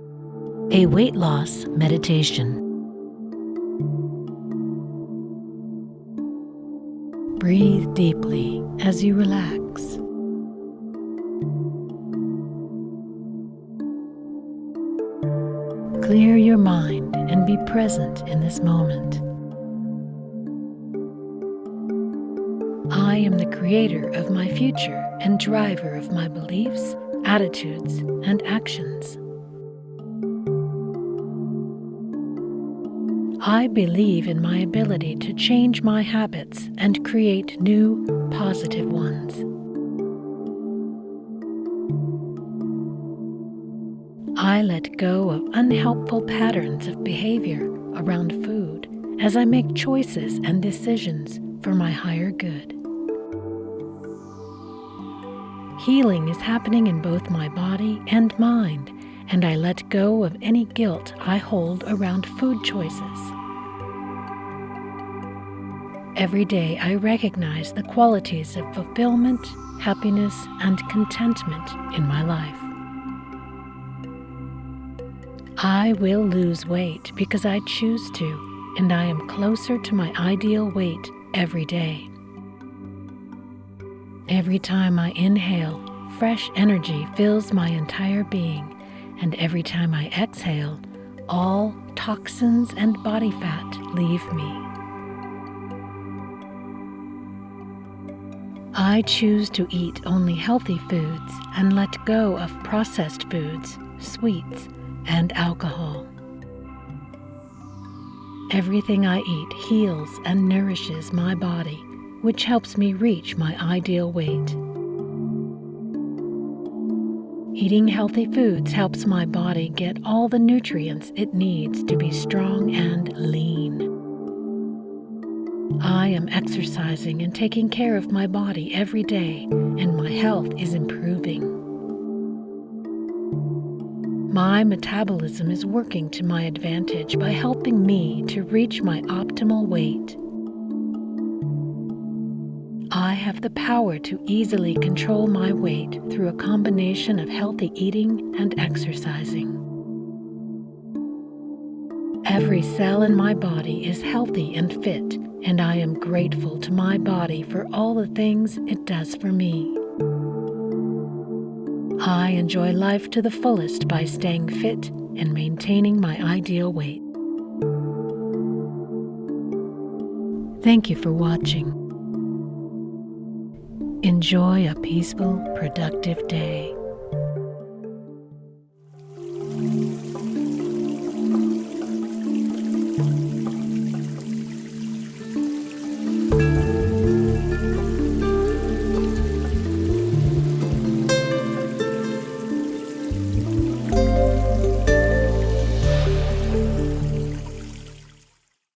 A weight loss meditation. Breathe deeply as you relax. Clear your mind and be present in this moment. I am the creator of my future and driver of my beliefs, attitudes, and actions. I believe in my ability to change my habits and create new, positive ones. I let go of unhelpful patterns of behavior around food as I make choices and decisions for my higher good. Healing is happening in both my body and mind, and I let go of any guilt I hold around food choices. Every day I recognize the qualities of fulfillment, happiness, and contentment in my life. I will lose weight because I choose to, and I am closer to my ideal weight every day. Every time I inhale, fresh energy fills my entire being, and every time I exhale, all toxins and body fat leave me. I choose to eat only healthy foods and let go of processed foods, sweets, and alcohol. Everything I eat heals and nourishes my body, which helps me reach my ideal weight. Eating healthy foods helps my body get all the nutrients it needs to be strong and lean. I am exercising and taking care of my body every day, and my health is improving. My metabolism is working to my advantage by helping me to reach my optimal weight. I have the power to easily control my weight through a combination of healthy eating and exercising. Every cell in my body is healthy and fit, and I am grateful to my body for all the things it does for me. I enjoy life to the fullest by staying fit and maintaining my ideal weight. Thank you for watching. Enjoy a peaceful, productive day.